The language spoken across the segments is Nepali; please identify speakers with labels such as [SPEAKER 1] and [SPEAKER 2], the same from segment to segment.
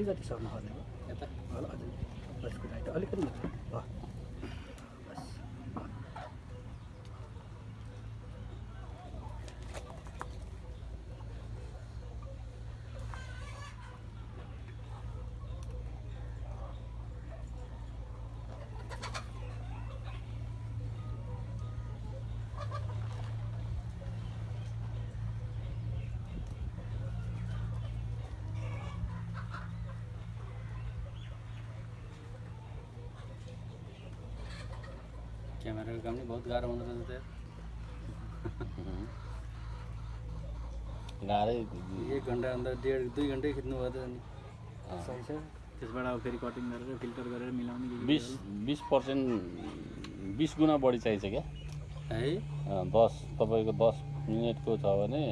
[SPEAKER 1] अलिकति सर्न खोज्ने हो
[SPEAKER 2] यता
[SPEAKER 1] हजुर। बस राइट अलिकति मात्र भयो बस
[SPEAKER 2] क्यामेराको काम नि बहुत गाह्रो हुँदो रहेछ त
[SPEAKER 3] गाह्रै
[SPEAKER 2] एक घन्टा अन्त डेढ दुई घन्टै खिच्नु भयो त अनि।
[SPEAKER 1] सही छ।
[SPEAKER 4] त्यसबाट अब फेरि कटिङ गरेर फिल्टर गरेर मिलाउने
[SPEAKER 3] बिस बिस पर्सेन्ट बिस गुणा बढी चाहिन्छ क्या?
[SPEAKER 2] है?
[SPEAKER 3] दस तपाईँको दस मिनटको छ भने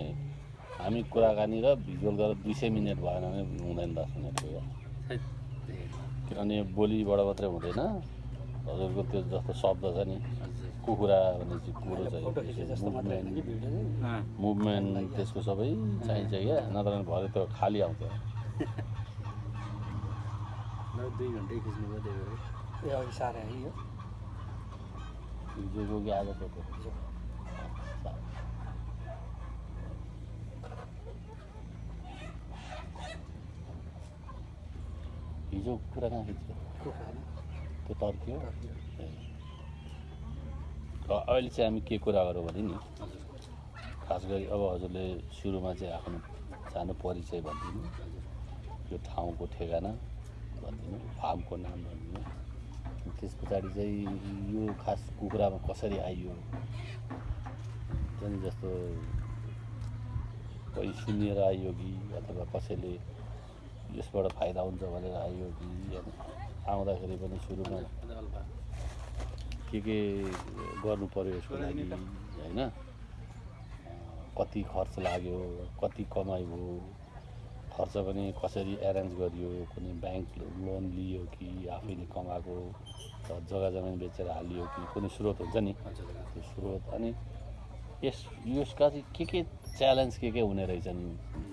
[SPEAKER 3] हामी कुराकानी र भिजुअल गरेर दुई सय मिनट भएन भने हुँदैन दस मिनटको किनभने बोलीबाट मात्रै हुँदैन। हजुरको त्यो जस्तो शब्द छ नि। कुखुरा भन्ने चाहिँ कुरो
[SPEAKER 1] फोटो खिचे
[SPEAKER 3] चाहिँ
[SPEAKER 1] जस्तो मात्र होइन कि
[SPEAKER 3] मुभमेन्ट
[SPEAKER 1] भिडियो चाहिँ?
[SPEAKER 4] अँ,
[SPEAKER 3] मुभमेन्ट त्यसको सबै चाहिन्छ क्या। नत्र भने भरे त्यो खाली आउँथ्यो
[SPEAKER 2] ल दुई घन्टै खिच्नु भयो त्यही भएर।
[SPEAKER 1] ए अघि साह्रै है यो।
[SPEAKER 3] हिजोको कि आजको त्यो
[SPEAKER 1] हिजो
[SPEAKER 3] हिजो कुरा कहाँ खिच्यो?
[SPEAKER 1] कुखुरा। नि
[SPEAKER 3] त्यो तर्कियो?
[SPEAKER 1] टर्कियो।
[SPEAKER 3] ए। र अहिले चाहिँ हामी के कुरा गरौँ भने नि खास गरी अब हजुरले सुरुमा चाहिँ आफ्नो सानो परिचय भनिदिनु यो ठाउँको ठेगाना भनिदिनु फार्मको नाम भनिदिनु। त्यस पछाडि चाहिँ यो खास कुखुरामा कसरी आइयो? त्यहाँदेखि जस्तो कोही सुनेर आइयो कि अथवा कसैले यसबाट फाइदा हुन्छ भनेर आइयो कि आउँदाखेरि पनि सुरुमा के के गर्नु पऱ्यो यसको लागि होइन? कति खर्च लाग्यो कति कमाइ भयो खर्च पनि कसरी एरेन्ज गरियो कुनै ब्याङ्क लोन लियो कि आफैले कमाएको जग्गा जमिन बेचेर हालियो कि कुनै स्रोत हुन्छ नि? त्यो स्रोत अनि यस यसका चाहिँ के के च्यालेन्ज के के हुने रहेछन्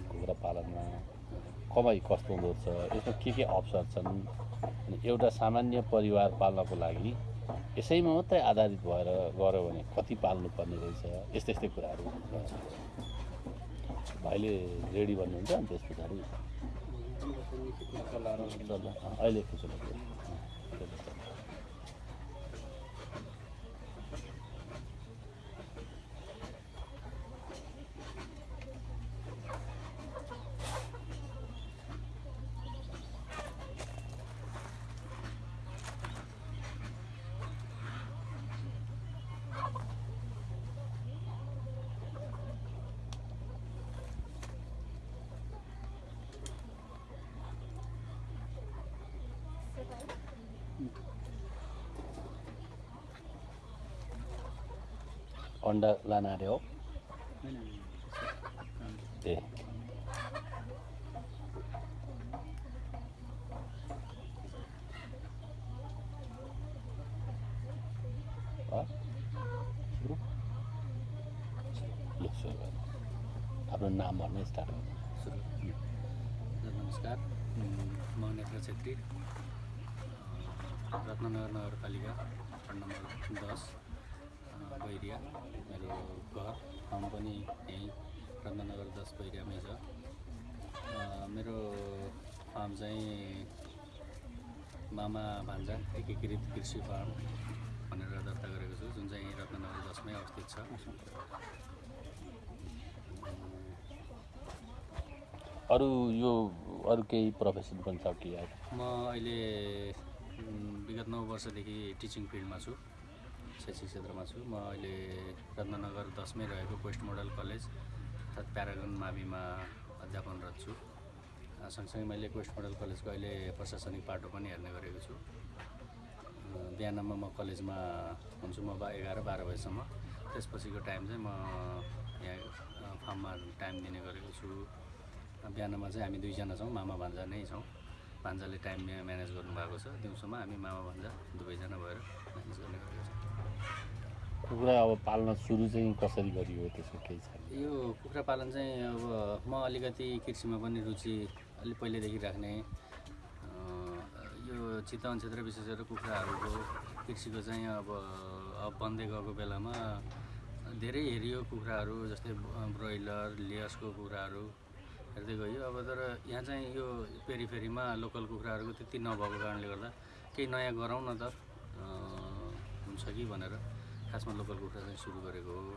[SPEAKER 3] कुखुरा पालनमा? कमाइ कस्तो हुँदो रहेछ? यसमा के के अवसर छन्? अनि एउटा सामान्य परिवार पाल्नको लागि यसैमा मात्रै आधारित भएर गऱ्यो भने कति पाल्नुपर्ने रहेछ? यस्तै यस्तै कुराहरू भाइले रेडी भन्नुहुन्छ अनि त्यस पछाडि। अहिले अन्डा लान आँट्यो हो ए। आफ्नो नाम भन्नु स्टार्ट
[SPEAKER 2] नमस्कार म नेत्र छेत्री रत्ननगर नगरपालिका वार्ड नम्बर दस बैरिया मेरो घर ठाउँ पनि यहीँ रत्ननगर दस बैरियामै छ। मेरो फार्म चाहिँ मामा भान्जा एकीकृत कृषि फार्म भनेर दर्ता गरेको छु जुन चाहिँ रत्ननगर दसमै अवस्थित छ।
[SPEAKER 3] अरू यो अरू केही प्रोफेसन पनि छ कि
[SPEAKER 2] म अहिले विगत नौ वर्षदेखि टिचिङ फिल्डमा छु। शैक्षिक क्षेत्रमा छु। म अहिले रत्ननगर दसमै रहेको पोस्ट मोडल कलेज अर्थात् प्यारागन माविमा अध्यापनरत छु। सँगसँगै मैले पोस्ट मोडल कलेजको अहिले प्रशासनिक पाटो पनि हेर्ने गरेको छु। बिहानमा म कलेजमा हुन्छु। म बा एघार बाह्र बजीसम्म। त्यसपछिको टाइम चाहिँ म यहाँ फार्ममा टाइम दिने गरेको छु। बिहानमा चाहिँ हामी दुईजना छौँ मामा भान्जा नै छौँ। भान्जाले टाइम म्या- म्यानेज गर्नुभएको छ। दिउँसोमा हामी मामा भान्जा दुवैजना भएर म्यानेज गर्ने
[SPEAKER 3] कुखुरा अब पाल्न सुरु चाहिँ कसरी गरियो त्यसको केही छ?
[SPEAKER 2] यो कुखुरा पालन चाहिँ अब म अलिकति कृषिमा पनि रुचि अलिक पहिल्यैदेखि राख्ने। चितवन क्षेत्र विशेष गरेर कुखुराहरूको कृषिको चाहिँ अब बन्दै गएको बेलामा धेरै हेरियो कुखुराहरू जस्तै ब्रोइलर लियसको कुखुराहरू हेर्दै गयो। अब तर यहाँ चाहिँ यो पेरिफेरीमा लोकल कुखुराहरूको त्यति नभएको कारणले गर्दा केही नयाँ गरौँ न त। हुन्छ कि भनेर। खासमा लोकल कुखुरा चाहिँ सुरु गरेको हो।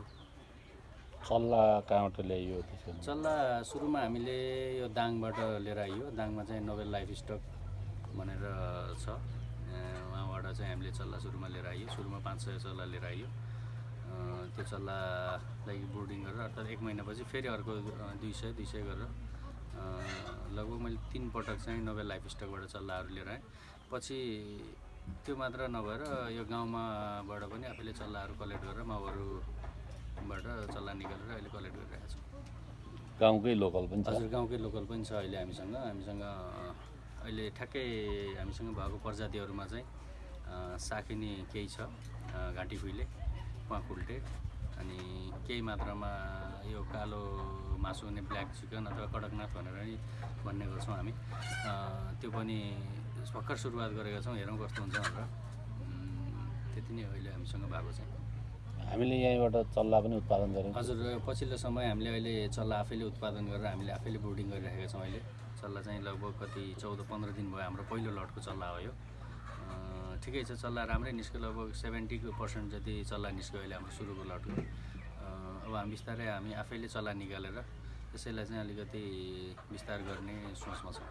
[SPEAKER 3] चल्ला कहाँबाट ल्याइयो
[SPEAKER 2] चल्ला सुरुमा हामीले यो दाङबाट लिएर आइयो। दाङमा चाहिँ नोबेल लाइफ स्टक भनेर छ। उहाँबाट चाहिँ हामीले चल्ला सुरुमा लिएर आइयो। सुरुमा पाँच सय चल्ला लिएर आइयो। त्यो चल्लालाई बोर्डिङ गरेर अर्थात् एक महिनापछि फेरि अर्को दुई सय दुई सय गरेर लगभग मैले तिन पटक चाहिँ नोबेल लाइफ स्टकबाट चल्लाहरू लिएर आएँ। पछि त्यो मात्र नभएर यो गाउँमाबाट पनि आफैले चल्लाहरू कलेक्ट गरेर माउहरूबाट चल्ला निकालेर अहिले कलेक्ट गरिरहेको छु।
[SPEAKER 3] गाउँकै लोकल पनि
[SPEAKER 2] हजुर गाउँकै लोकल पनि छ अहिले हामीसँग। हामीसँग अहिले ठ्याक्कै हामीसँग भएको प्रजातिहरूमा चाहिँ अँ, साकिनी केही छ घाँटी कुइले प्वाकुल्टे अनि केही मात्रामा यो कालो मासु हुने ब्ल्याक चिकन अथवा कडकनाथ भनेर नि भन्ने गर्छौँ हामी। त्यो पनि भर्खर सुरुवात गरेका छौँ हेरौँ कस्तो हुन्छ भनेर। त्यति नै हो अहिले हामीसँग भएको चाहिँ
[SPEAKER 3] हामीले यहीँबाट चल्ला पनि उत्पादन गऱ्यौँ
[SPEAKER 2] हजुर पछिल्लो समय हामीले अहिले चल्ला आफैले उत्पादन गरेर हामीले आफैले बोर्डिङ गरिरहेका छौँ अहिले। चल्ला चाहिँ लगभग कति चौध पन्ध्र दिन भयो हाम्रो पहिलो लटको चल्ला हो यो। ठिकै छ चल्ला राम्रै निस्क्यो लगभग सेभेन्टीको पर्सेन्ट जति चल्ला निस्क्यो अहिले हाम्रो सुरुको लटको। अब हामी बिस्तारै हामी आफैले चल्ला निकालेर त्यसैलाई चाहिँ अलिकति विस्तार गर्ने सोचमा छौँ।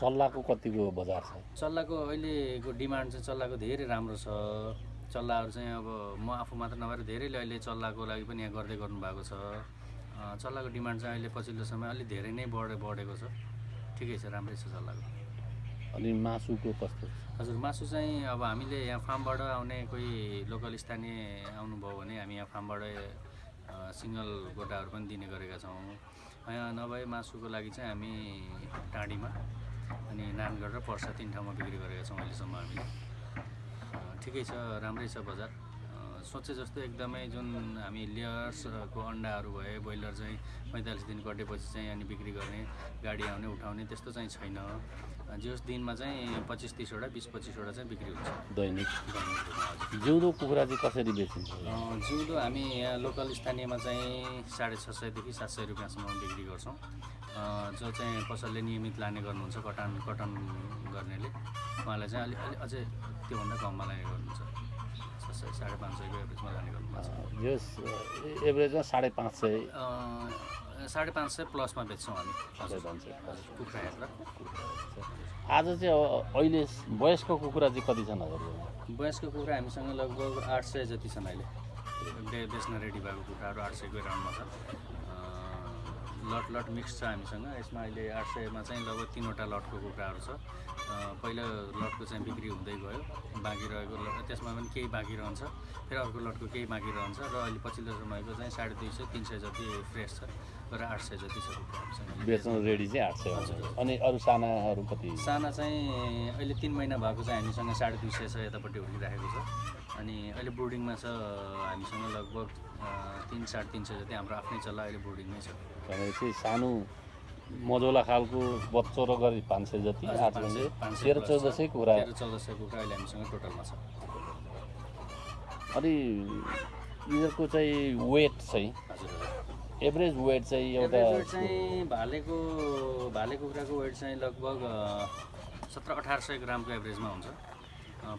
[SPEAKER 3] चल्लाको कतिको बजार छ?
[SPEAKER 2] चल्लाको अहिलेको डिमान्ड चाहिँ चल्लाको धेरै राम्रो छ। चल्लाहरू चाहिँ अब म आफू मात्र नभएर धेरैले अहिले चल्लाको लागि पनि यहाँ गर्दै गर्नुभएको छ। चल्लाको डिमान्ड चाहिँ अहिले पछिल्लो समय अलिक धेरै नै बढे बढेको छ। ठिकै छ राम्रै छ चल्लाको।
[SPEAKER 3] अनि मासुको कस्तो
[SPEAKER 2] हजुर मासु चाहिँ अब हामीले यहाँ फार्मबाट आउने कोही लोकल स्थानीय आउनुभयो भने हामी यहाँ फार्मबाट सिङ्गल गोटाहरू पनि दिने गरेका छौँ। नभए मासुको लागि चाहिँ हामी टाँडीमा अनि नानगढ र पर्सा तिन ठाउँमा बिक्री गरेका छौँ अहिलेसम्म हामीले ठिकै छ राम्रै छ बजार। सोचे जस्तो एकदमै जुन हामी लेयर्सको अन्डाहरू भए ब्रोइलर चाहिँ पैँतालिस दिन कटेपछि चाहिँ अनि बिक्री गर्ने गाडी आउने उठाउने त्यस्तो चाहिँ छैन। जस दिनमा चाहिँ पच्चिस तिसवटा बिस पच्चिसवटा चाहिँ बिक्री हुन्छ।
[SPEAKER 3] दैनिक। जिउँदो कुखुरा चाहिँ कसरी बेचिन्छ?
[SPEAKER 2] जिउँदो हामी यहाँ लोकल स्थानीयमा चाहिँ साढे छ सयदेखि सात सय रुपियाँसम्म बिक्री गर्छौँ। जो चाहिँ कसैले नियमित लाने गर्नुहुन्छ कटन कटन गर्नेले। उहाँलाई चाहिँ अलिक अलिक अझै त्योभन्दा कममा लाने गर्नुहुन्छ। साढे पाँच सयको एभरेजमा लाने गर्नुभएको छ
[SPEAKER 3] यस एभरेजमा साढे पाँच सय।
[SPEAKER 2] साढे पाँच सय प्लसमा बेच्छौँ हामी।
[SPEAKER 3] साढे
[SPEAKER 2] हजुर
[SPEAKER 3] पाँच सय।
[SPEAKER 2] कुखुरा हेरेर
[SPEAKER 3] आज चाहिँ अब अहिले वयस्क कुखुरा चाहिँ कति छन् हजुरकोमा
[SPEAKER 2] वयस्क कुखुरा हामीसँग लगभग आठ सय जति छन् अहिले बेच्न रेडी भएको कुखुराहरू आठ सयको राउन्डमा छ लट लट मिक्स छ हामीसँग। यसमा अहिले आठ सयमा चाहिँ लगभग तिनवटा लटको कुखुराहरू छ। पहिलो लटको चाहिँ बिक्री हुँदै गयो। बाँकी रहेको लट त्यसमा पनि केही बाँकी रहन्छ। फेरि अर्को लटको केही बाँकी रहन्छ र अहिले पछिल्लो समयको चाहिँ साढे दुई सय तिन सय जति फ्रेस छ। र आठ सय जति छ
[SPEAKER 3] बेच्न रेडी चाहिँ आठ सय हुन्छ। अनि अरू सानाहरू कति?
[SPEAKER 2] साना चाहिँ अहिले तिन महिना भएको चाहिँ हामीसँग साढे दुई सय छ यतापट्टि हुर्किराखेको छ। अनि अहिले बोर्डिङमा छ हामीसँग लगभग तिन साढे तिन सय जति हाम्रो आफ्नै चल्ला अहिले बोर्डिङमै छ।
[SPEAKER 3] भनेपछि सानो मजौला खालको बच्चो र गरी पाँच सय जति आठ
[SPEAKER 2] सय-
[SPEAKER 3] तेह्र चौध। सय कुखुरा
[SPEAKER 2] तेह्र चौध सय कुखुरा अहिले हामीसँग टोटलमा छ।
[SPEAKER 3] अनि यिनीहरूको चाहिँ वेट चाहिँ
[SPEAKER 2] हजुर।
[SPEAKER 3] एभरेज वेट चाहिँ एउटा
[SPEAKER 2] वेट चाहिँ भालेको भाले कुखुराको वेट चाहिँ लगभग सत्र अठार सय ग्रामको एभरेजमा हुन्छ।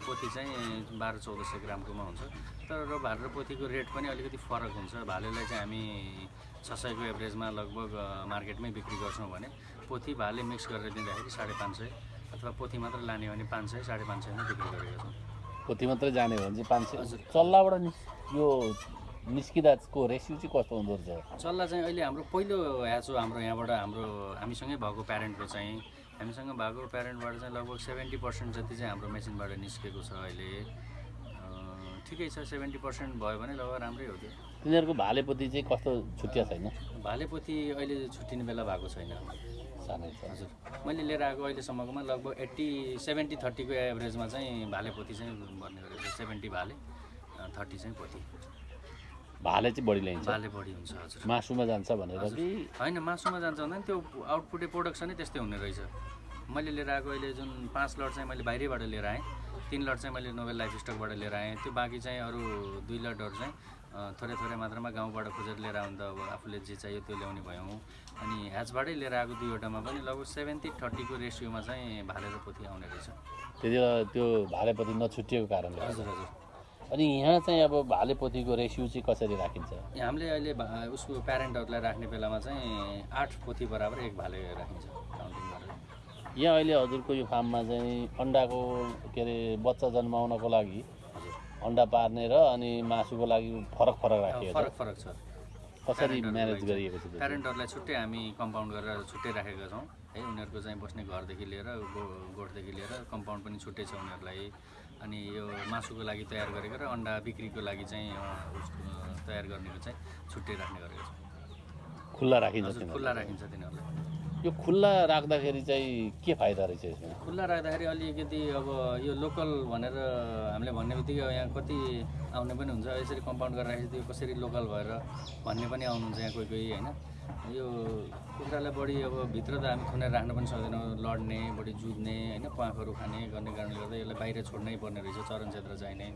[SPEAKER 2] पोथी चाहिँ बाह्र चौध सय ग्रामकोमा हुन्छ। तर भाले र पोथीको रेट पनि अलिकति फरक हुन्छ। भालेलाई चाहिँ हामी छ सयको एभरेजमा लगभग मार्केटमै बिक्री गर्छौँ भने पोथी भाले मिक्स गरेर दिँदाखेरि साढे पाँच सय अथवा पोथी मात्र लाने हो भने पाँच सय साढे पाँच सयमा बिक्री गरेका छौँ।
[SPEAKER 3] पोथी मात्रै जाने हो भने चाहिँ पाँच। सय। चल्लाबाट निस् यो निस्किँदाको रेसियो चाहिँ कस्तो हुँदो रहेछ?
[SPEAKER 2] चल्ला चाहिँ अहिले हाम्रो पहिलो ह्याच हो हाम्रो यहाँबाट हाम्रो हामीसँगै भएको प्यारेन्टको चाहिँ। हामीसँग भएको प्यारेन्टबाट चाहिँ लगभग सेभेन्टी पर्सेन्ट जति चाहिँ हाम्रो मेसिनबाट निस्केको छ अहिले। ठिकै छ सेभेन्टी पर्सेन्ट भयो भने लगभग राम्रै हो त्यो।
[SPEAKER 3] तिनीहरूको भालेपोती चाहिँ कस्तो छुट्टिया छैन?
[SPEAKER 2] भालेपोथी अहिले छुट्टिने बेला भएको छैन।
[SPEAKER 3] सानै छ।
[SPEAKER 2] हजुर। मैले लिएर आएको अहिलेसम्मकोमा लगभग एट्टी सेभेन्टी थर्टीको एभरेजमा चाहिँ भालेपोथी चाहिँ भन्ने गरेको छ सेभेन्टी भाले थर्टी चाहिँ पोथी।
[SPEAKER 3] भाले चाहिँ बढी ल्याइन्छ।
[SPEAKER 2] भाले बढी हुन्छ हजुर।
[SPEAKER 3] मासुमा जान्छ भनेर। कि?
[SPEAKER 2] होइन मासुमा जान्छ भन्दा त्यो आउटपुटै प्रोडक्सनै त्यस्तै हुने रहेछ। मैले लिएर आएको अहिले जुन पाँच लट चाहिँ मैले बाहिरैबाट लिएर आएँ तिन लट चाहिँ मैले नोबेल लाइफ स्टकबाट लिएर आएँ। त्यो बाँकी चाहिँ अरू दुई लटहरू चाहिँ थोरै थोरै मात्रामा गाउँबाट खोजेर लिएर आउँ त अब आफूले जे चाहियो त्यो ल्याउने भयौँ। अनि ह्याचबाटै लिएर आएको दुईवटामा पनि लगभग सेभेन्टी थर्टीको रेसियोमा चाहिँ भाले र पोथी आउने रहेछ।
[SPEAKER 3] त्यति बेला त्यो भालेपति नछुटिएको कारणले।
[SPEAKER 2] हजुर हजुर।
[SPEAKER 3] अनि यहाँ चाहिँ अब भालेपोथीको रेसियो चाहिँ कसरी राखिन्छ?
[SPEAKER 2] हामीले अहिले उसको प्यारेन्टहरूलाई राख्ने बेलामा चाहिँ आठ पोथी बराबर एक भाले राखिन्छ काउन्टिङ गरेर।
[SPEAKER 3] यहाँ अहिले हजुरको यो फार्ममा चाहिँ अन्डाको के अरे बच्चा जन्माउनको लागि अन्डा पार्ने र अनि मासुको लागि फरक फरक राखिएको
[SPEAKER 2] फरक फरक छ।
[SPEAKER 3] कसरी म्यानेज गरिएको छ?
[SPEAKER 2] प्यारेन्टहरूलाई छुट्टै हामी कम्पाउन्ड गरेर छुट्टै राखेका छौँ। है उनीहरूको चाहिँ बस्ने घरदेखि लिएर गो गोठदेखि लिएर कम्पाउन्ड पनि छुट्टै छ उनीहरूलाई। अनि यो मासुको लागि तयार गरेको र अन्डा बिक्रीको लागि चाहिँ तयार गर्नेको चाहिँ छुट्टै राख्ने गरेको छौँ।
[SPEAKER 3] खुल्ला राखिन्छ?
[SPEAKER 2] खुल्ला राखिन्छ तिनीहरूलाई।
[SPEAKER 3] यो खुल्ला राख्दाखेरि चाहिँ के फाइदा रहेछ यसमा?
[SPEAKER 2] खुल्ला राख्दाखेरि अलिकति अब यो लोकल भनेर हामीले भन्ने बित्तिकै यहाँ कति आउने पनि हुन्छ। यसरी कम्पाउन्ड गरेर राखेपछि त्यो कसरी लोकल भएर भन्ने पनि आउनुहुन्छ यहाँ कोही कोही होइन? यो कुखुरालाई बढी अब भित्र त हामी थुनेर राख्न पनि सक्दैनौँ। लड्ने बढी जुझ्ने होइन प्वाखहरू खाने गर्ने कारणले गर्दा यसलाई बाहिर छोड्नै पर्ने रहेछ चरण क्षेत्र चाहिने।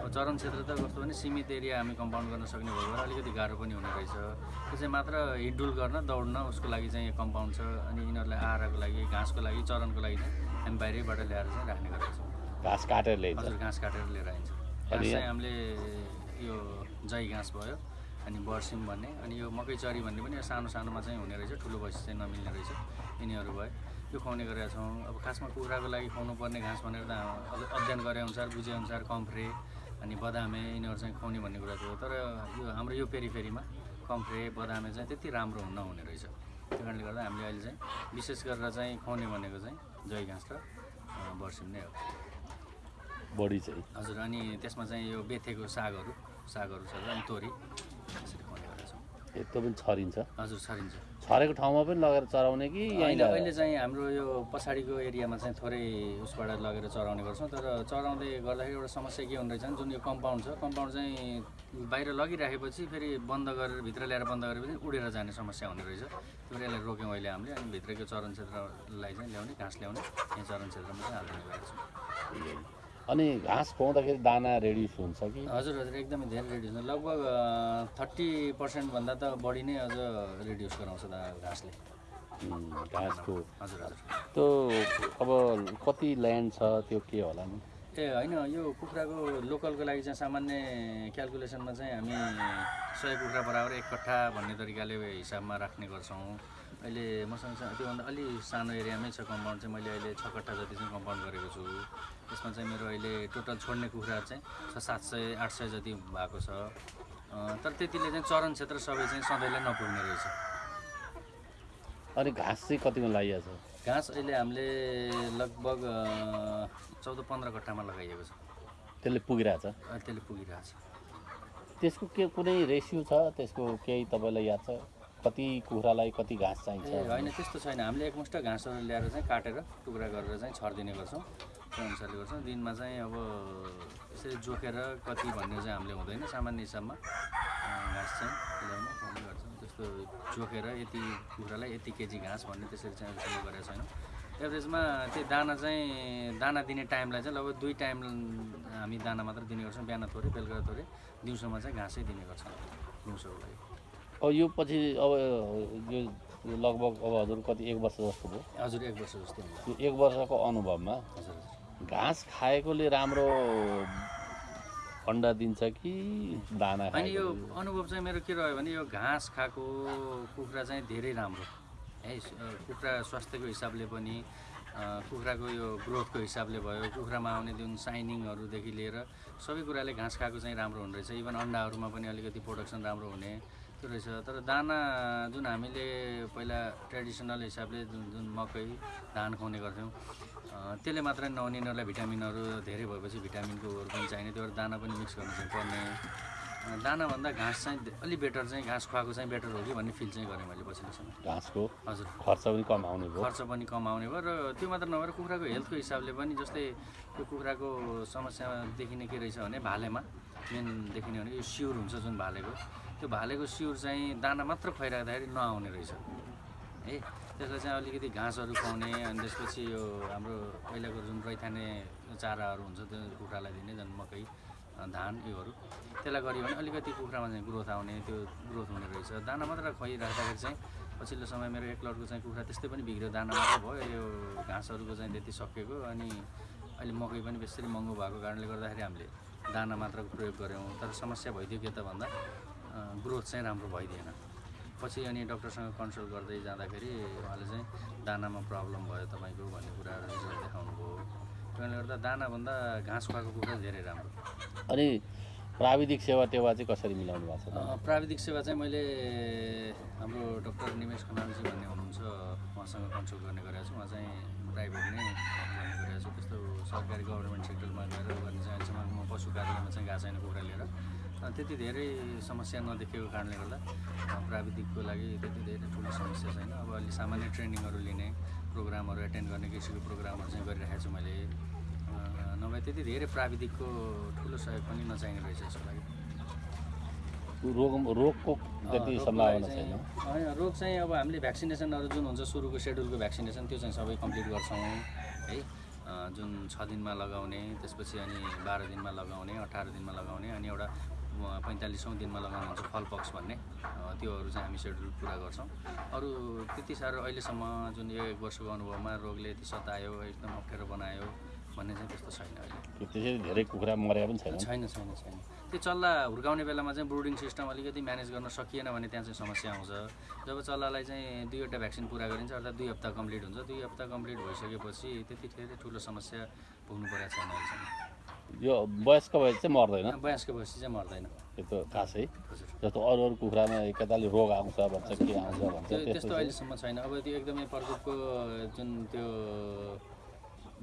[SPEAKER 2] अब चरण क्षेत्र त कस्तो भने सीमित एरिया हामी कम्पाउन्ड गर्न सक्ने भयो भने अलिकति गाह्रो पनि हुने रहेछ। त्यो चाहिँ मात्र हिडडुल गर्न दौड्न उसको लागि चाहिँ यो कम्पाउन्ड छ अनि यिनीहरूलाई आहाराको लागि घाँसको लागि चरनको लागि चाहिँ हामी बाहिरैबाट ल्याएर चाहिँ राख्ने गरेका छौँ
[SPEAKER 3] घाँस काटेर ल्याइन्छ।
[SPEAKER 2] हजुर घाँस काटेर लिएर आइन्छ घाँस चाहिँ हामीले यो जय घाँस भयो। अनि बर्सिम भन्ने। अनि यो मकै चरी भन्ने पनि यो सानो सानोमा चाहिँ हुने रहेछ ठुलो भएपछि चाहिँ नमिल्ने रहेछ। यिनीहरू भयो यो खुवाउने गरेका छौँ। अब खासमा कुखुराको लागि खुवाउनु पर्ने घाँस भनेर त अध्ययन गरे अनुसार बुझे अनुसार कम्फ्रे अनि बदामे यिनीहरू चाहिँ खुवाउने भन्ने कुरा थियो तर यो हाम्रो यो पेरिफेरीमा कम्फ्रे बदामे चाहिँ त्यति राम्रो नहुने रहेछ। त्यो कारणले गर्दा हामीले अहिले चाहिँ विशेष गरेर चाहिँ खुवाउने भनेको चाहिँ जय घाँस र बर्सिम नै हो।
[SPEAKER 3] बढी चाहिँ।
[SPEAKER 2] हजुर अनि त्यसमा चाहिँ यो बेथेको सागहरू सागहरू छ अनि तोरी। यसरी खुवाउने गरेका छौँ
[SPEAKER 3] ए, त्यो पनि छरिन्छ।
[SPEAKER 2] हजुर छरिन्छ।
[SPEAKER 3] छरेको ठाउँमा पनि लगेर चराउने कि
[SPEAKER 2] अहिले अहिले चाहिँ हाम्रो यो पछाडिको एरियामा चाहिँ थोरै उसबाट लगेर चराउने गर्छौँ तर चराउँदै गर्दाखेरि एउटा समस्या के हुने रहेछ भने जुन यो कम्पाउन्ड छ कम्पाउन्ड चाहिँ बाहिर लगिराखेपछि फेरि बन्द गरेर भित्र ल्याएर बन्द गरेपछि उडेर जाने समस्या हुने रहेछ। त्यो यसलाई रोक्यौँ अहिले हामीले अनि भित्रको चरण क्षेत्रलाई चाहिँ ल्याउने घाँस ल्याउने यहाँ चरण क्षेत्रमा चाहिँ हालिदिने गरेका छौँ।
[SPEAKER 3] अनि घाँस खुवाउँदाखेरि दाना रेडी हुन्छ कि?
[SPEAKER 2] हजुर हजुर एकदमै धेरै रिड्युस हुन्छ। लगभग थर्टी पर्सेन्टभन्दा त बढी नै अझ रिड्युस गराउँछ दा घाँसले।
[SPEAKER 3] घाँसको।
[SPEAKER 2] हजुर हजुर।
[SPEAKER 3] त्यो अब कति ल्यान्ड छ त्यो के होला नि?
[SPEAKER 2] ए होइन यो कुखुराको लोकलको लागि चाहिँ सामान्य क्यालकुलेसनमा चाहिँ हामी सय कुखुरा बराबर एक कट्ठा भन्ने तरिकाले हिसाबमा राख्ने गर्छौँ। अहिले मसँग त्योभन्दा अलि सानो एरियामै छ कम्पाउन्ड चाहिँ मैले अहिले छ कट्ठा जति चाहिँ कम्पाउन्ड गरेको छु। त्यसमा चाहिँ मेरो अहिले टोटल छोड्ने कुखुराहरू चाहिँ छ सात सय आठ सय जति भएको छ। तर त्यतिले चाहिँ चरण क्षेत्र सबै चाहिँ सधैँलाई नपुग्ने रहेछ।
[SPEAKER 3] अनि घाँस चाहिँ कतिमा लगाइएको छ?
[SPEAKER 2] घाँस अहिले हामीले लगभग चौध पन्ध्र कट्ठामा लगाइएको छ।
[SPEAKER 3] त्यसले पुगिरहेछ?
[SPEAKER 2] त्यसले पुगिरहेछ।
[SPEAKER 3] त्यसको के कुनै रेसियो छ? त्यसको केही तपाईँलाई याद छ? कति कुखुरालाई कति घाँस चाहिन्छ?
[SPEAKER 2] होइन त्यस्तो छैन। हामीले एकमुष्ट घाँसहरू ल्याएर चाहिँ काटेर टुक्रा गरेर चाहिँ छरिदिने गर्छौँ। त्यो अनुसारले गर्छौँ। दिनमा चाहिँ अब यसरी जोखेर कति भन्ने चाहिँ हामीले हुँदैन। सामान्य हिसाबमा घाँस चाहिँ ल्याउनु गर्छौँ। त्यस्तो जोखेर यति कुखुरालाई यति केजी घाँस भन्ने त्यसरी चाहिँ अहिलेसम्म गरेका छैनौँ। एभरेजमा त्यो दाना चाहिँ दाना दिने टाइमलाई चाहिँ लगभग दुई टाइम हामी दाना मात्र दिने गर्छौँ। बिहान थोरै बेलुका थोरै। दिउँसोमा चाहिँ घाँसै दिने गर्छौँ। दिउँसोको लागि।
[SPEAKER 3] अब यो पछि अब यो लगभग अब हजुर कति एक वर्ष जस्तो भयो।
[SPEAKER 2] हजुर एक वर्ष जस्तो
[SPEAKER 3] यो एक वर्षको अनुभवमा घाँस खाएकोले राम्रो अन्डा दिन्छ कि दाना
[SPEAKER 2] अनि यो अनुभव चाहिँ मेरो के रह्यो भने यो घाँस खाएको कुखुरा चाहिँ धेरै राम्रो। है कुखुरा स्वास्थ्यको हिसाबले पनि कुखुराको यो ग्रोथको हिसाबले भयो कुखुरामा आउने जुन साइनिङहरूदेखि लिएर सबै कुराले घाँस खाएको चाहिँ राम्रो हुने रहेछ। इभन अन्डाहरूमा पनि अलिकति प्रोडक्सन राम्रो हुने। त्यो रहेछ? तर दाना जुन हामीले पहिला ट्रेडिसनल हिसाबले जुन जुन मकै धान खुवाउने गर्थ्यौँ त्यसले मात्रै नहुने यिनीहरूलाई भिटामिनहरू धेरै भएपछि भिटामिनकोहरू पनि चाहिने त्यो भएर दाना पनि मिक्स गर्नु चाहिँ पर्ने। दानाभन्दा घाँस चाहिँ धे- अलि बेटर चाहिँ घाँस खुवाएको चाहिँ बेटर हो कि भन्ने फिल चाहिँ गरेँ मैले पछिल्लो समय।
[SPEAKER 3] घाँसको
[SPEAKER 2] हजुर।
[SPEAKER 3] खर्च पनि कम आउने भयो।
[SPEAKER 2] खर्च पनि कम आउने भयो र त्यो मात्र नभएर कुखुराको हेल्थको हिसाबले पनि जस्तै त्यो कुखुराको समस्या देखिने के रहेछ भने भालेमा मेन देखिने भने यो सिउर हुन्छ जुन भालेको। त्यो भालेको सिउर चाहिँ दाना मात्र खुवाइराख्दाखेरि नआउने रहेछ। है त्यसलाई चाहिँ अलिकति घाँसहरू खुवाउने अनि त्यसपछि यो हाम्रो पहिलाको जुन रैथाने चाराहरू हुन्छ त्यो कुखुरालाई दिने झन् मकै धान योहरू त्यसलाई गऱ्यो भने अलिकति कुखुरामा चाहिँ ग्रोथ आउने त्यो ग्रोथ हुने रहेछ। दाना मात्र खुवाइराख्दाखेरि चाहिँ पछिल्लो समय मेरो एक लटको चाहिँ कुखुरा त्यस्तै पनि बिग्रियो दाना मात्र भयो यो घाँसहरूको चाहिँ त्यति सकिएको अनि अहिले मकै पनि बेसरी महँगो भएको कारणले गर्दाखेरि हामीले दाना मात्रको प्रयोग गऱ्यौँ। तर समस्या भइदियो के त भन्दा ग्रोथ चाहिँ राम्रो भइदिएन। पछि अनि डक्टरसँग कन्सल्ट गर्दै जाँदाखेरि उहाँले चाहिँ दानामा प्रब्लम भयो तपाईँको भन्ने कुराहरू रिजल्ट देखाउनु भयो त्यो कारणले गर्दा दानाभन्दा घाँस खुवाएको कुखुरा धेरै राम्रो।
[SPEAKER 3] अनि प्राविधिक सेवा टेवा चाहिँ कसरी मिलाउनु भएको छ?
[SPEAKER 2] प्राविधिक सेवा चाहिँ मैले हाम्रो डक्टर निमेश खनालजी भन्ने हुनुहुन्छ उहाँसँग कन्सल्ट गर्ने गरेको छु। उहाँ चाहिँ प्राइभेट नै गर्ने गरेको छु। त्यस्तो सरकारी गभर्मेन्ट सेक्टरमा गएर गर्ने चाहिँ अहिलेसम्म म पशु कार्यालयमा चाहिँ गएको छैन कुखुरा लिएर। त्यति धेरै समस्या नदेखेको कारणले गर्दा प्राविधिकको लागि त्यति धेरै ठुलो समस्या छैन। अब अलि सामान्य ट्रेनिङहरू लिने प्रोग्रामहरू एटेन्ड गर्ने किसिमको प्रोग्रामहरू चाहिँ गरिरहेको छु मैले। नभए त्यति धेरै प्राविधिकको ठुलो सहयोग पनि नचाहिने रहेछ यसको लागि।
[SPEAKER 3] रोग रोगको त्यति
[SPEAKER 2] रोगको
[SPEAKER 3] सम्भावना छैन।
[SPEAKER 2] होइन रोग चाहिँ अब हामीले भ्याक्सिनेसनहरू जुन हुन्छ सुरुको सेड्युलको भ्याक्सिनेसन त्यो चाहिँ सबै कम्प्लिट गर्छौँ है। जुन छ दिनमा लगाउने त्यसपछि अनि बाह्र दिनमा लगाउने अठार दिनमा लगाउने अनि एउटा पैँतालिसौँ दिनमा लगाउने हुन्छ फलपक्स भन्ने। त्योहरू चाहिँ हामी सेड्युल पुरा गर्छौँ। अरू त्यति साह्रो अहिलेसम्म जुन यो एक वर्षको अनुभवमा रोगले यति सतायो एकदम अप्ठ्यारो बनायो भन्ने चाहिँ त्यस्तो छैन अहिले।
[SPEAKER 3] त्यो त्यसरी धेरै कुखुरा मरेका पनि छैन।
[SPEAKER 2] छैन छैन छैन। त्यो चल्ला हुर्काउने बेलामा चाहिँ ब्रुडिङ सिस्टम अलिकति म्यानेज गर्न सकिएन भने त्यहाँ चाहिँ समस्या आउँछ। जब चल्लालाई चाहिँ दुईवटा भ्याक्सिन पुरा गरिन्छ अर्थात् दुई हप्ता कम्प्लिट हुन्छ। दुई हप्ता कम्प्लिट भइसकेपछि त्यति धेरै ठुलो समस्या पुग्नु परेको छैन अहिलेसम्म।
[SPEAKER 3] यो वयस्क भएपछि चाहिँ मर्दैन।
[SPEAKER 2] वयस्क भएपछि चाहिँ मर्दैन।
[SPEAKER 3] त्यो त खासै जस्तो अरू अरू कुखुरामा एकताले रोग आउँछ भन्छ के आउँछ भन्छ
[SPEAKER 2] त्यो
[SPEAKER 3] त्यस्तो
[SPEAKER 2] अहिलेसम्म छैन। अब त्यो एकदमै प्रकोपको जुन त्यो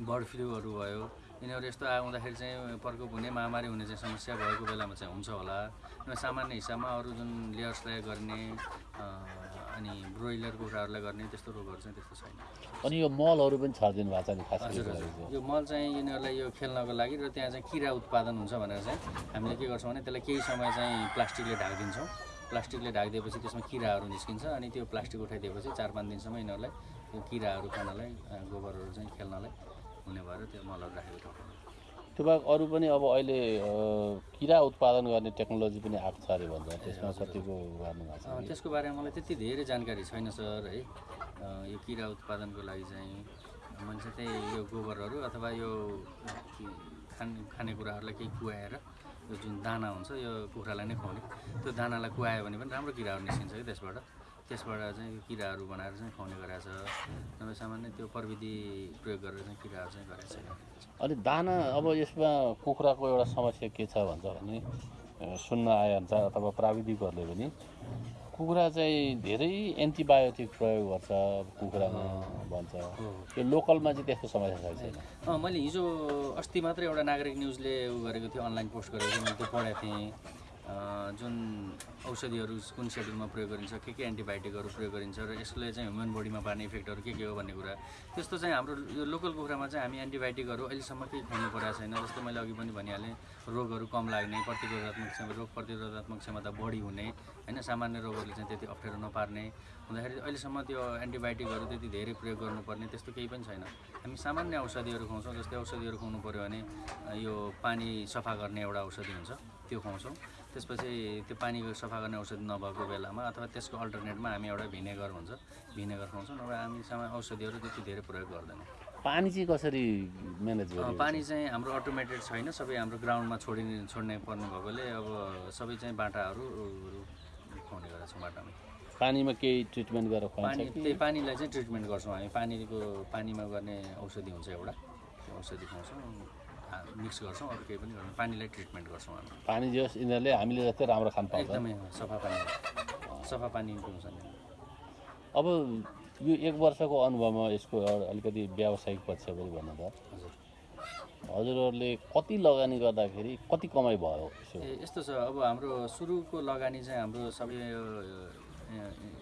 [SPEAKER 2] बर्ड फ्लूहरू भयो यिनीहरू यस्तो आउँदाखेरि चाहिँ प्रकोप हुने महामारी हुने चाहिँ समस्या भएको बेलामा चाहिँ हुन्छ होला। सामान्य हिसाबमा अरू जुन लेयर्सलाई गर्ने अनि ब्रोइलर कुखुराहरूलाई गर्ने त्यस्तो रोगहरू चाहिँ त्यस्तो छैन।
[SPEAKER 3] अनि यो मलहरू पनि छरिदिनु भएको छ नि खास
[SPEAKER 2] यो मल चाहिँ यिनीहरूलाई यो खेल्नको लागि र त्यहाँ चाहिँ किरा उत्पादन हुन्छ भनेर चाहिँ हामीले के गर्छौँ भने त्यसलाई केही समय चाहिँ प्लास्टिकले ढाकिदिन्छौँ। प्लास्टिकले ढाकिदिएपछि त्यसमा किराहरू निस्किन्छ अनि त्यो प्लास्टिक उठाइदिएपछि चार पाँच दिनसम्म यिनीहरूलाई त्यो किराहरू खानलाई गोबरहरू चाहिँ खेल्नलाई हुने भएर त्यो मलहरू राखेको ठाउँमा।
[SPEAKER 3] त्यो बाहेक अरू पनि अब अहिले किरा उत्पादन गर्ने टेक्नोलोजी पनि आएको छ अरे भन्छ त्यसमा कतिको गर्नु भएको
[SPEAKER 2] अ,
[SPEAKER 3] छ
[SPEAKER 2] त्यसको बारेमा मलाई त्यति धेरै जानकारी छैन सर है। यो किरा उत्पादनको लागि चाहिँ मैले चाहिँ त्यही यो गोबरहरू अथवा यो खाने खानेकुराहरूलाई केही कुहाएर यो जुन दाना हुन्छ यो कुखुरालाई नै खुवाउने। त्यो दानालाई कुहायो भने पनि राम्रो किराहरू निस्किन्छ कि त्यसबाट? त्यसबाट चाहिँ यो किराहरू बनाएर चाहिँ खुवाउने गरेको छ। नभए सामान्य त्यो प्रविधि प्रयोग गरेर चाहिँ किराहरू चाहिँ गरेको छैन।
[SPEAKER 3] अनि दाना अब यसमा कुखुराको एउटा समस्या के छ भन्छ भने सुन्न आइहाल्छ अथवा प्राविधिकहरूले पनि कुखुरा चाहिँ धेरै एन्टिबायोटिक प्रयोग गर्छ कुखुरामा भन्छ। यो लोकलमा चाहिँ त्यस्तो समस्या छैन।
[SPEAKER 2] मैले हिजो अस्ति मात्रै एउटा नागरिक न्युजले उ गरेको थियो अनलाइन पोस्ट गरेको थियो मैले त्यो पढेको थिएँ। जुन औषधिहरू कुन सेड्युलमा प्रयोग गरिन्छ के के एन्टिबायोटिकहरू प्रयोग गरिन्छ र यसले चाहिँ ह्युमन बडीमा पार्ने इफेक्टहरू के के हो भन्ने कुरा त्यस्तो चाहिँ हाम्रो यो लोकल कुखुरामा चाहिँ हामी एन्टिबायोटिकहरू अहिलेसम्म केही खुवाउनु परेको छैन जस्तो मैले अघि पनि भनिहालेँ रोगहरू कम लाग्ने प्रतिरोधात्मक क्षमता रोग प्रतिरोधात्मक क्षमता बढी हुने होइन सामान्य रोगहरूले चाहिँ त्यति अप्ठ्यारो नपार्ने हुँदाखेरि अहिलेसम्म त्यो एन्टिबायोटिकहरू त्यति धेरै प्रयोग गर्नुपर्ने त्यस्तो केही पनि छैन। हामी सामान्य औषधिहरू खुवाउँछौँ जस्तै औषधिहरू खुवाउनु पऱ्यो भने यो पानी सफा गर्ने एउटा औषधि हुन्छ त्यो खुवाउँछौँ। त्यसपछि त्यो पानी सफा गर्ने औषधि नभएको बेलामा अथवा त्यसको अल्टरनेटमा हामी एउटा भिनेगर हुन्छ भिनेगर खुवाउँछौँ नभए हामी सामा औषधिहरू त्यति धेरै प्रयोग गर्दैनौँ।
[SPEAKER 3] पानी चाहिँ कसरी म्यानेज
[SPEAKER 2] अ,
[SPEAKER 3] गर्नु
[SPEAKER 2] पानी चाहिँ हाम्रो अटोमेटेड छैन सबै हाम्रो ग्राउन्डमा छोडिने छोड्ने पर्ने भएकोले अब सबै चाहिँ बाटाहरू खुवाउने गरेको छौँ बाटामा।
[SPEAKER 3] पानीमा केही ट्रिटमेन्ट गरेर
[SPEAKER 2] पानी त्यही पानीलाई चाहिँ ट्रिटमेन्ट गर्छौँ हामी। पानीको पानीमा गर्ने औषधि हुन्छ एउटा। औषधि खुवाउँछौँ। मिक्स गर्छौँ अरू केही पनि गर्छौँ पानीलाई ट्रिटमेन्ट गर्छौँ हामी।
[SPEAKER 3] पानी जे होस् यिनीहरूले हामीले जस्तै राम्रो खान पाउँछ।
[SPEAKER 2] एकदमै सफा पानी सफा पानी पिउँछ नि
[SPEAKER 3] अब यो एक वर्षको अनुभवमा यसको एउटा अलिकति व्यावसायिक पक्ष पनि भन्नु त
[SPEAKER 2] हजुर।
[SPEAKER 3] हजुरहरूले कति लगानी गर्दाखेरि कति कमाइ भयो
[SPEAKER 2] ए यस्तो छ अब हाम्रो सुरुको लगानी चाहिँ हाम्रो सबै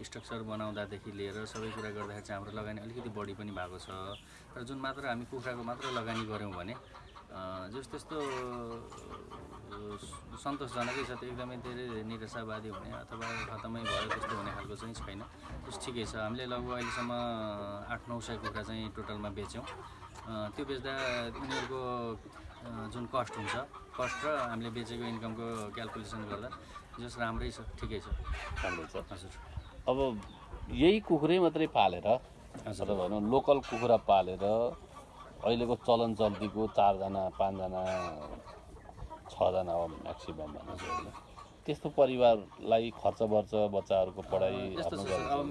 [SPEAKER 2] स्ट्रक्चर बनाउँदादेखि लिएर सबै कुरा गर्दाखेरि चाहिँ हाम्रो लगानी अलिकति बढी पनि भएको छ। र जुन मात्र हामी कुखुराको मात्र लगानी गऱ्यौँ भने जस त्यस्तो सन्तोषजनकै छ त्यो एकदमै धेरै निराशावादी हुने अथवा खतमै भयो त्यस्तो हुने खालको चाहिँ छैन। त्यस ठिकै छ। हामीले लगभग अहिलेसम्म आठ नौ सय कुखुरा चाहिँ टोटलमा बेच्यौँ। त्यो बेच्दा उनीहरूको जुन कस्ट हुन्छ कस्ट र हामीले बेचेको इन्कमको क्यालकुलेसन गर्दा जस राम्रै छ ठिकै छ।
[SPEAKER 3] राम्रै छ।
[SPEAKER 2] हजुर।
[SPEAKER 3] अब यही कुखुरै मात्रै पालेर
[SPEAKER 2] हजुर।
[SPEAKER 3] भनौँ लोकल कुखुरा पालेर अहिलेको चलन चल्तीको चारजना पाँचजना छजना हो म्याक्सिमम् भनौँ होइन त्यस्तो परिवारलाई खर्च वर्च बच्चाहरूको पढाइ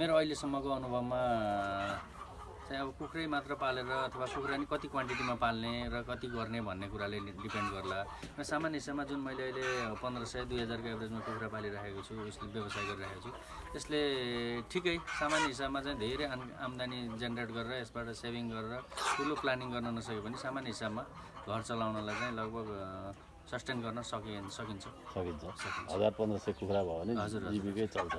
[SPEAKER 2] मेरो अहिलेसम्मको अनुभवमा चाहिँ अब कुखुरै मात्र पालेर अथवा कुखुरा नि कति क्वान्टिटीमा पाल्ने र कति गर्ने भन्ने कुराले डिपेन्ड गर्ला। र सामान्य हिसाबमा जुन मैले अहिले पन्ध्र सय दुई हजारको एभरेजमा कुखुरा पालिरहेको छु उसले व्यवसाय गरिरहेको छु यसले ठिकै सामान्य हिसाबमा चाहिँ धेरै आम आम्दानी जेनेरेट गरेर यसबाट सेभिङ गरेर ठुलो प्लानिङ गर्न नसके पनि सामान्य हिसाबमा घर चलाउनलाई चाहिँ लगभग सस्टेन गर्न सकि सकिन्छ।
[SPEAKER 3] सकिन्छ। हजार पन्ध्र सय कुखुरा भयो भने। जीविकै चल्छ।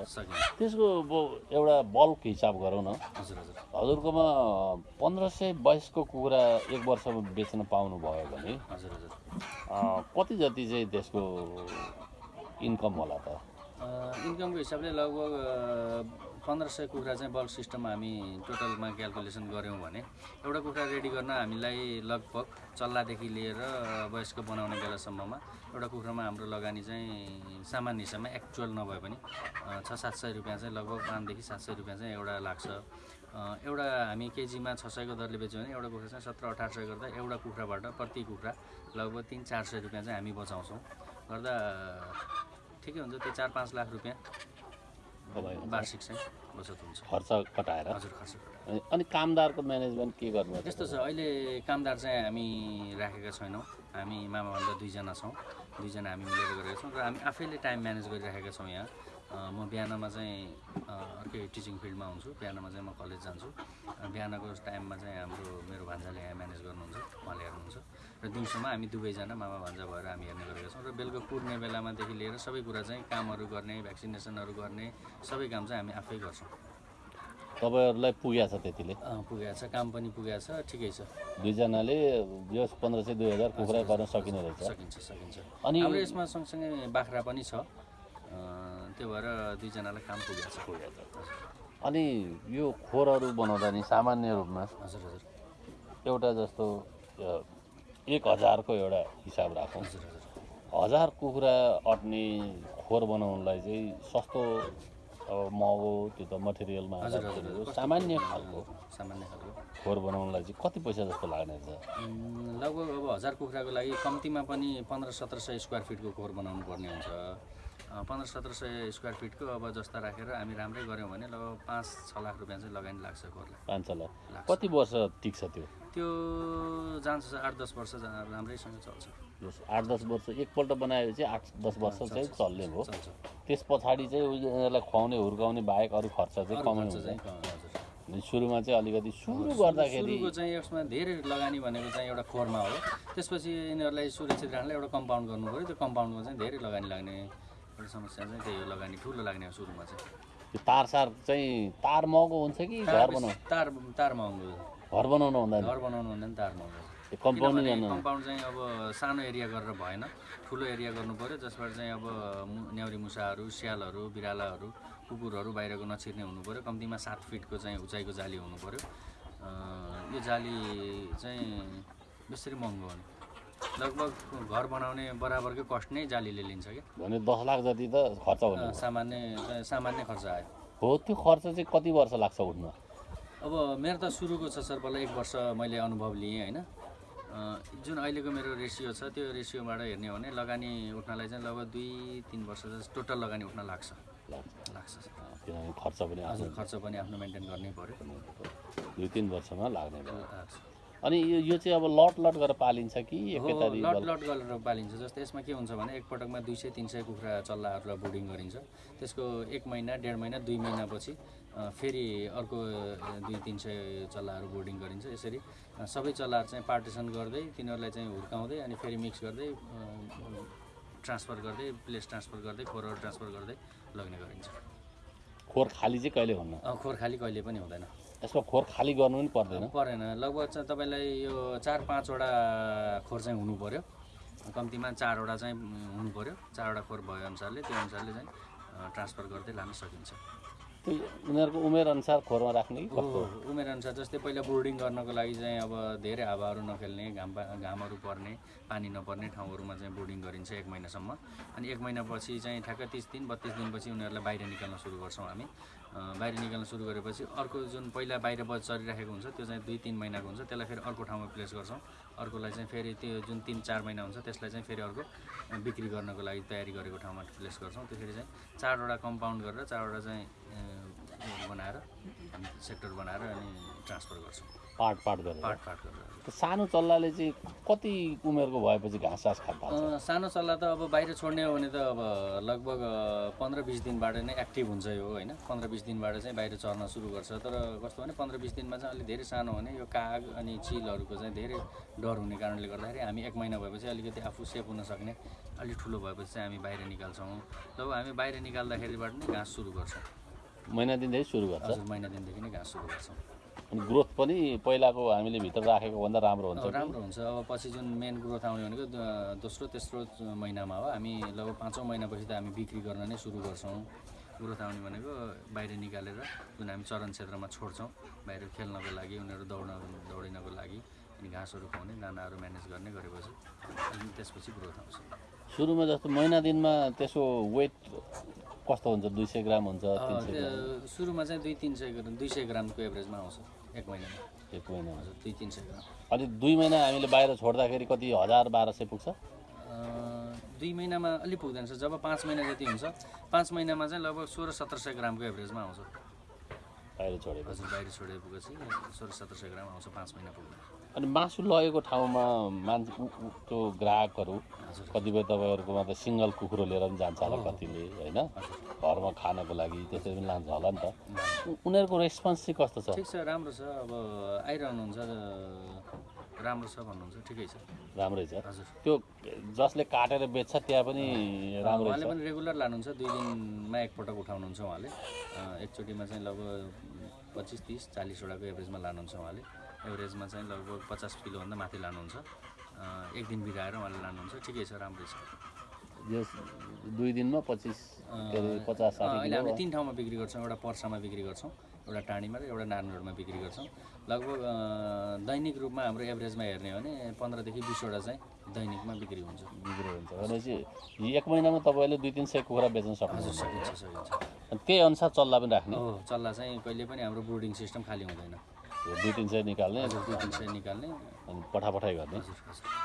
[SPEAKER 3] त्यसको अब एउटा बल्क हिसाब गरौँ न।
[SPEAKER 2] हजुर हजुर।
[SPEAKER 3] हजुरकोमा पन्ध्र सय बाइसको कुखुरा एक वर्षमा बेच्न पाउनुभयो भने
[SPEAKER 2] हजुर हजुर।
[SPEAKER 3] कति जति चाहिँ त्यसको इन्कम होला त?
[SPEAKER 2] इन्कमको हिसाबले लगभग पन्ध्र सय कुखुरा चाहिँ बल्क सिस्टममा हामी टोटलमा क्यालकुलेसन गऱ्यौँ भने एउटा कुखुरा रेडी गर्न हामीलाई लगभग चल्लादेखि लिएर वयस्क बनाउने बेलासम्ममा एउटा कुखुरामा हाम्रो लगानी चाहिँ सामान्य हिसाबमा एक्चुअल नभए पनि छ सात सय रुपियाँ चाहिँ लगभग पाँचदेखि सात सय रुपियाँ चाहिँ एउटा लाग्छ। एउटा हामी केजीमा छ सयको दरले बेच्यो भने एउटा कुखुरा चाहिँ सत्र अठार सय गर्दा एउटा कुखुराबाट प्रति कुखुरा लगभग तिन चार सय रुपियाँ चाहिँ हामी बचाउँछौँ। गर्दा ठिकै हुन्छ त्यो चार पाँच लाख रुपियाँ। वार्षिक चाहिँ। बचत हुन्छ।
[SPEAKER 3] खर्च कटाएर।
[SPEAKER 2] हजुर खर्च
[SPEAKER 3] अनि- कामदारको म्यानेजमेन्ट के गर्नु
[SPEAKER 2] यस्तो छ अहिले कामदार चाहिँ हामी राखेका छैनौँ। हामी मामाभन्दा दुईजना छौँ। दुईजना हामी मिलेर गरेका छौँ। र हामी आफैले टाइम म्यानेज गरिराखेका छौँ यहाँ। म बिहानमा चाहिँ अर्कै टिचिङ फिल्डमा हुन्छु। बिहानमा चाहिँ म कलेज जान्छु। बिहानको टाइममा चाहिँ हाम्रो मेरो भान्जाले यहाँ म्यानेज गर्नुहुन्छ उहाँले हेर्नुहुन्छ। र दिउँसोमा हामी दुवैजना मामा भान्जा भएर हामी हेर्ने गरेका छौँ र बेलुका कुर्ने बेलामादेखि लिएर सबै कुरा चाहिँ कामहरू गर्ने भ्याक्सिनेसनहरू गर्ने सबै काम चाहिँ हामी आफै गर्छौँ।
[SPEAKER 3] तपाईँहरूलाई पुगेको छ त्यतिले?
[SPEAKER 2] पुगेको छ। काम पनि पुगेको छ। ठिकै छ।
[SPEAKER 3] दुईजनाले यो पन्ध्र सय दुई हजार कुखुरा गर्न सकिने रहेछ।
[SPEAKER 2] सकिन्छ सकिन्छ।
[SPEAKER 3] अनि
[SPEAKER 2] हाम्रो यसमा सँगसँगै बाख्रा पनि छ। त्यो भएर दुईजनालाई काम पुगेको छ।
[SPEAKER 3] अनि यो खोरहरू बनाउँदा नि सामान्य रूपमा
[SPEAKER 2] हजुर हजुर।
[SPEAKER 3] एउटा जस्तो एक हजारको एउटा हिसाब राखौँ।
[SPEAKER 2] हजुर
[SPEAKER 3] कुखुरा अट्ने खोर बनाउनलाई चाहिँ सस्तो अब महँगो त्यो त मटेरियलमा सामान्य खालको
[SPEAKER 2] सामान्य खालको।
[SPEAKER 3] खोर बनाउनलाई चाहिँ कति पैसा जस्तो लाग्ने छ
[SPEAKER 2] लगभग अब हजार कुखुराको लागि कम्तीमा पनि पन्ध्र सत्र सय स्क्वायर फिटको खोर बनाउनु पर्ने हुन्छ पन्ध्र सत्र सय स्क्वायर फिटको अब जस्ता राखेर हामी राम्रै गऱ्यौँ भने लगभग पाँच छ लाख रुपियाँ चाहिँ लगानी लाग्छ खोरलाई।
[SPEAKER 3] पाँच छ लाख। कति वर्ष टिक्छ त्यो?
[SPEAKER 2] त्यो जान्छ आठ दस वर्ष राम्रैसँग चल्छ।
[SPEAKER 3] आठ दस वर्ष एकपल्ट बनाएपछि आठ दस वर्ष चाहिँ चल्ने
[SPEAKER 2] चल्छ
[SPEAKER 3] त्यस पछाडि चाहिँ उनीहरूलाई खुवाउने हुर्काउने बाहेक अरू खर्च चाहिँ
[SPEAKER 2] अरू
[SPEAKER 3] कमै
[SPEAKER 2] खर्च
[SPEAKER 3] हुन्छ। सुरुमा चाहिँ अलिकति सुरु गर्दाखेरि
[SPEAKER 2] चाहिँ यसमा धेरै लगानी भनेको चाहिँ एउटा खोरमा हो। त्यसपछि यिनीहरूलाई सुरक्षित राख्नलाई एउटा कम्पाउन्ड गर्नु पऱ्यो। त्यो कम्पाउन्डमा चाहिँ धेरै लगानी लाग्ने एउटा समस्या चाहिँ त्यही हो लगानी ठुलो लाग्ने हो सुरुमा चाहिँ।
[SPEAKER 3] त्यो तार सार चाहिँ तार महँगो हुन्छ कि घर
[SPEAKER 2] तार
[SPEAKER 3] बनाउ
[SPEAKER 2] बेसी- तार तार महँगो
[SPEAKER 3] घर बनाउनु भन्दा
[SPEAKER 2] घर बनाउनु तार महँगो
[SPEAKER 3] त्यो कम्पाउन्ड
[SPEAKER 2] कम्पाउन्ड चाहिँ अब सानो एरिया गरेर भएन। ठुलो एरिया गर्नु पऱ्यो जसबाट चाहिँ अब न्याउरी मुसाहरू स्यालहरू बिरालाहरू कुकुरहरू बाहिरको नछिर्ने हुनु पऱ्यो। कम्तीमा सात फिटको चाहिँ उचाइको जाली हुनु पऱ्यो। यो जाली चाहिँ बेसरी महँगो हो नि। लगभग घर बनाउने बराबरकै कस्ट नै जालीले लिन्छ कि
[SPEAKER 3] भने दस लाख जति त खर्च हुने
[SPEAKER 2] सामान्य सामान्य खर्च आयो।
[SPEAKER 3] हो त्यो खर्च चाहिँ कति वर्ष लाग्छ उठ्न?
[SPEAKER 2] अब मेरो त सुरुको छ सर पहिला एक वर्ष मैले अनुभव लिएँ होइन? जुन अहिलेको मेरो रेसियो छ त्यो रेसियोबाट हेर्ने हो भने लगानी उठ्नलाई चाहिँ लगभग दुई तिन वर्ष चाहिँ टोटल लगानी उठ्न लाग्छ।
[SPEAKER 3] लाग्छ। किनभने खर्च पनि आफ्नो
[SPEAKER 2] हजुर खर्च पनि आफ्नो मेन्टेन गर्नै पऱ्यो
[SPEAKER 3] दुई तिन वर्षमा लाग्ने
[SPEAKER 2] लाग्छ
[SPEAKER 3] अनि यो यो चाहिँ अब लट लट गरेर पालिन्छ कि
[SPEAKER 2] लट लट गरेर पालिन्छ। जस्तै यसमा के हुन्छ भने एकपटकमा दुई सय तिन सय कुखुरा चल्लाहरूलाई ब्रुडिङ गरिन्छ। त्यसको एक महिना डेढ महिना दुई महिनापछि फेरि अर्को दुई तिन सय चल्लाहरू बोर्डिङ गरिन्छ। यसरी सबै चल्लाहरू चाहिँ पार्टिसन गर्दै तिनीहरूलाई चाहिँ हुर्काउँदै अनि फेरि मिक्स गर्दै ट्रान्सफर गर्दै प्लेस ट्रान्सफर गर्दै खोरहरू ट्रान्सफर गर्दै लग्ने गरिन्छ।
[SPEAKER 3] खोर खाली चाहिँ कहिले हुन्न?
[SPEAKER 2] खोर खाली कहिले पनि हुँदैन।
[SPEAKER 3] यसमा खोर खाली गर्नु पनि पर्दैन।
[SPEAKER 2] परेन। लगभग चाहिँ तपाईँलाई यो चार पाँचवटा खोर चाहिँ हुनु पऱ्यो कम्तीमा चारवटा चाहिँ हुनु पऱ्यो चारवटा खोर भए अनुसारले त्यो अनुसारले चाहिँ ट्रान्सफर गर्दै लान सकिन्छ।
[SPEAKER 3] उनीहरूको उमेरअनुसार खोरमा राख्ने कि कस्तो?
[SPEAKER 2] उमेर अनुसार जस्तै पहिला बोर्डिङ गर्नको लागि चाहिँ अब धेरै हावाहरू नखेल्ने घाम घामहरू पर्ने पानी नपर्ने ठाउँहरूमा चाहिँ बोर्डिङ गरिन्छ एक महिनासम्म। अनि एक महिनापछि चाहिँ ठ्याक्क तिस दिन बत्तिस दिनपछि उनीहरूलाई बाहिर निकाल्न सुरु गर्छौँ हामी। बाहिर निकाल्न सुरु गरेपछि अर्को जुन पहिला बाहिर चरिराखेको हुन्छ त्यो चाहिँ दुई तिन महिनाको हुन्छ। त्यसलाई फेरि अर्को ठाउँमा प्लेस गर्छौँ। अर्कोलाई चाहिँ फेरि त्यो जुन तिन चार महिना हुन्छ त्यसलाई चाहिँ फेरि अर्को बिक्री गर्नको लागि तयारी गरेको ठाउँमा प्लेस गर्छौँ। त्यसरी चाहिँ चारवटा कम्पाउन्ड गरेर चारवटा चाहिँ बनाएर हामी सेक्टर बनाएर अनि ट्रान्सफर गर्छौँ।
[SPEAKER 3] पार्ट पार्ट गरेर।
[SPEAKER 2] पार्ट पार्ट गरेर।
[SPEAKER 3] सानो चल्लाले चाहिँ कति उमेरको भएपछि घाँस सास खान थाल्छ?
[SPEAKER 2] अँ, सानो चल्ला त अब बाहिर छोड्ने हो भने त अब लगभग पन्ध्र बिस दिनबाट नै एक्टिभ हुन्छ यो होइन? पन्ध्र बिस दिनबाट चाहिँ बाहिर चर्न सुरु गर्छ। तर कस्तो भने पन्ध्र बिस दिनमा चाहिँ अलिक धेरै सानो भने यो काग अनि चिलहरूको चाहिँ धेरै डर हुने कारणले गर्दाखेरि हामी एक महिना भएपछि अलिकति आफू सेफ हुन सक्ने अलिक ठुलो भएपछि चाहिँ हामी बाहिर निकाल्छौँ। जब हामी बाहिर निकाल्दाखेरिबाट नै घाँस सुरु गर्छौँ।
[SPEAKER 3] महिना दिनदेखि सुरु गर्छ?
[SPEAKER 2] हजुर महिना दिनदेखि नै घाँस सुरु गर्छौँ।
[SPEAKER 3] अनि ग्रोथ पनि पहिलाको हामीले भित्र राखेको भन्दा राम्रो हुन्छ।
[SPEAKER 2] राम्रो हुन्छ। अब पछि जुन मेन ग्रोथ आउने भनेको दोस्रो तेस्रो महिनामा हो। हामी लगभग पाँचौँ महिनापछि त हामी बिक्री गर्न नै सुरु गर्छौँ। ग्रोथ आउने भनेको बाहिर निकालेर जुन हामी चरण क्षेत्रमा छोड्छौँ बाहिर खेल्नको लागि उनीहरू दौड्न दौडिनको लागि अनि घाँसहरू खुवाउने दानाहरू म्यानेज गर्ने गरेपछि अनि त्यसपछि ग्रोथ आउँछ।
[SPEAKER 3] सुरुमा जस्तो महिना दिनमा त्यसको वेट कस्तो हुन्छ? दुई सय ग्राम हुन्छ
[SPEAKER 2] सुरुमा चाहिँ दुई तिन सय ग्राम दुई सय ग्रामको एभरेजमा आउँछ। एक महिनामा
[SPEAKER 3] एक महिनामा
[SPEAKER 2] हजुर दुई तिन सय ग्राम
[SPEAKER 3] अनि दुई महिना हामीले बाहिर छोड्दाखेरि कति हजार बाह्र सय पुग्छ?
[SPEAKER 2] दुई महिनामा अलिक पुग्दैन रहेछ। जब पाँच महिना जति हुन्छ पाँच महिनामा चाहिँ लगभग सोह्र सत्र सय ग्रामको एभरेजमा आउँछ।
[SPEAKER 3] बाहिर छोडेको
[SPEAKER 2] हजुर बाहिर छोडेपछि सोह्र सत्र सय ग्राम आउँछ पाँच महिना पुग्नु
[SPEAKER 3] अनि मासु लगेको ठाउँमा मान्छे त्यो ग्राहकहरू कतिपय तपाईँहरूकोमा त सिङ्गल कुखुरो लिएर पनि जान्छ होला कतिले होइन? घरमा खानको लागि त्यसरी पनि लान्छ होला नि त। उनीहरूको रेस्पोन्स चाहिँ कस्तो छ?
[SPEAKER 2] ठिक छ राम्रो छ। अब आइरहनुहुन्छ राम्रो छ भन्नुहुन्छ। ठिकै छ।
[SPEAKER 3] राम्रै छ।
[SPEAKER 2] हजुर।
[SPEAKER 3] त्यो जसले काटेर बेच्छ त्यहाँ पनि राम्रै
[SPEAKER 2] उहाँले पनि रेगुलर लानुहुन्छ। दुई दिनमा एकपटक उठाउनुहुन्छ उहाँले। एकचोटिमा चाहिँ लगभग पच्चिस तिस चालिसवटाको एभरेजमा लानुहुन्छ उहाँले। एभरेजमा चाहिँ लगभग पचास किलोभन्दा माथि लानुहुन्छ। एक दिन बिगाएर उहाँले लानुहुन्छ। ठिकै छ राम्रै छ।
[SPEAKER 3] यस दुई दिनमा पच्चिस पचास
[SPEAKER 2] अहिले हामी तिन ठाउँमा बिक्री गर्छौँ। एउटा पर्सामा बिक्री गर्छौँ एउटा टाढीमा र एउटा नारायण रोडमा बिक्री गर्छौँ। लगभग दैनिक रूपमा हाम्रो एभरेजमा हेर्ने हो भने पन्ध्रदेखि बिसवटा चाहिँ दैनिकमा बिक्री हुन्छ।
[SPEAKER 3] बिक्री हुन्छ। भनेपछि एक महिनामा तपाईँले दुई तिन सय कुखुरा बेच्न सक्नुहुन्छ।
[SPEAKER 2] सकिन्छ सकिन्छ।
[SPEAKER 3] त्यही अनुसार चल्ला पनि राख्ने।
[SPEAKER 2] हो चल्ला चाहिँ कहिले पनि हाम्रो ब्रुडिङ सिस्टम खाली हुँदैन।
[SPEAKER 3] दुई तिन सय निकाल्ने।
[SPEAKER 2] दुई तिन सय निकाल्ने।
[SPEAKER 3] अनि पठापठाइ गर्ने।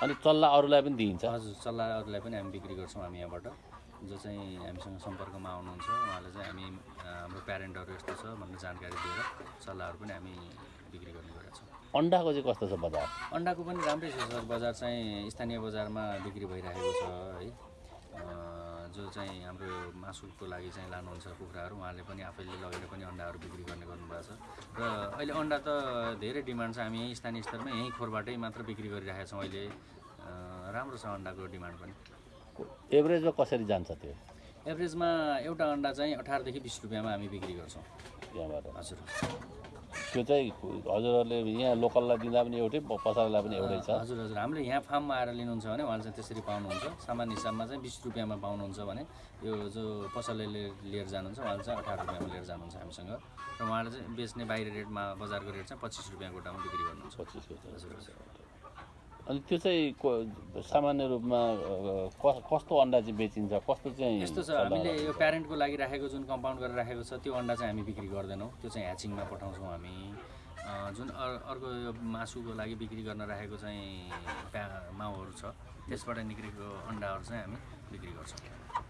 [SPEAKER 3] अनि चल्ला अरूलाई पनि दिइन्छ।
[SPEAKER 2] हजुर चल्लाहरूलाई पनि हामी बिक्री गर्छौँ हामी यहाँबाट। जो चाहिँ हामीसँग सम्पर्कमा आउनुहुन्छ उहाँलाई चाहिँ हामी हाम्रो प्यारेन्टहरू यस्तो छ भनेर जानकारी दिएर चल्लाहरू पनि हामी बिक्री गर्ने गरेका छौँ।
[SPEAKER 3] अन्डाको चाहिँ कस्तो छ बजार?
[SPEAKER 2] अन्डाको पनि राम्रै छ सर बजार चाहिँ स्थानीय बजारमा बिक्री भइरहेको छ है। जो चाहिँ हाम्रो मासुको लागि चाहिँ लानुहुन्छ कुखुराहरू उहाँले पनि आफैले लगेर पनि अन्डाहरू बिक्री गर्ने गर्नुभएको छ। र अहिले अन्डा त धेरै डिमान्ड छ हामी यहीँ स्थानीय स्तरमा यहीँ खोरबाटै मात्र बिक्री गरिरहेका छौँ अहिले। राम्रो छ अन्डाको डिमान्ड पनि।
[SPEAKER 3] एभरेजमा कसरी जान्छ त्यो?
[SPEAKER 2] एभरेजमा एउटा अन्डा चाहिँ अठारदेखि बिस रुपियाँमा हामी बिक्री गर्छौँ। हजुर।
[SPEAKER 3] त्यो चाहिँ हजुरहरूले यहाँ लोकललाई दिँदा पनि एउटै प- पसलेलाई पनि एउटै छ।
[SPEAKER 2] हजुर हजुर हामीले यहाँ फार्ममा आएर लिनुहुन्छ भने उहाँले चाहिँ त्यसरी पाउनुहुन्छ। सामान्य हिसाबमा चाहिँ बिस रुपियाँमा पाउनुहुन्छ भने यो जो पसलले लिएर जानुहुन्छ उहाँले चाहिँ अठार रुपियाँमा लिएर जानुहुन्छ हामीसँग। र उहाँले चाहिँ बेच्ने बाहिर रेटमा बजारको रेट चाहिँ पच्चिस रुपियाँ गोटामा बिक्री गर्नुहुन्छ।
[SPEAKER 3] पच्चिसको छ।
[SPEAKER 2] हजुर हजुर।
[SPEAKER 3] अनि त्यो चाहिँ सामान्य रूपमा कस्तो अन्डा चाहिँ बेचिन्छ? कस्तो चाहिँ
[SPEAKER 2] यस्तो छ हामीले यो प्यारेन्टको लागि राखेको जुन कम्पाउन्ड गरेर राखेको छ त्यो अन्डा चाहिँ हामी बिक्री गर्दैनौँ। त्यो चाहिँ ह्याचिङमा पठाउँछौँ हामी। जुन अर- अर्को यो मासुको लागि बिक्री गर्न राखेको चाहिँ प्या माउहरू छ। त्यसबाट निक्लेको अन्डाहरू चाहिँ हामी बिक्री गर्छौँ।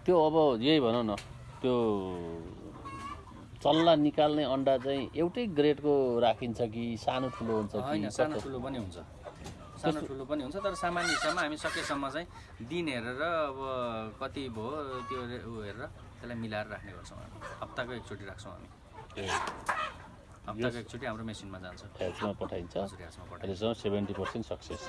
[SPEAKER 3] त्यो अब यही भनौँ न त्यो चल्ला निकाल्ने अन्डा चाहिँ एउटै ग्रेडको राखिन्छ कि सानो ठुलो हुन्छ
[SPEAKER 2] होइन सानो? ठुलो पनि हुन्छ। सानो ठुलो पनि हुन्छ तर सामान्य हिसाबमा हामी सकेसम्म चाहिँ दिन हेरेर अब कति भयो त्यो ऊ हेरेर त्यसलाई मिलाएर राख्ने गर्छौँ हामी। हप्ताको एकचोटि राख्छौँ हामी।
[SPEAKER 3] ए,
[SPEAKER 2] हप्ताको एकचोटि हाम्रो मेसिनमा जान्छ।
[SPEAKER 3] ह्याचमा पठाइन्छ। Seventy percent success.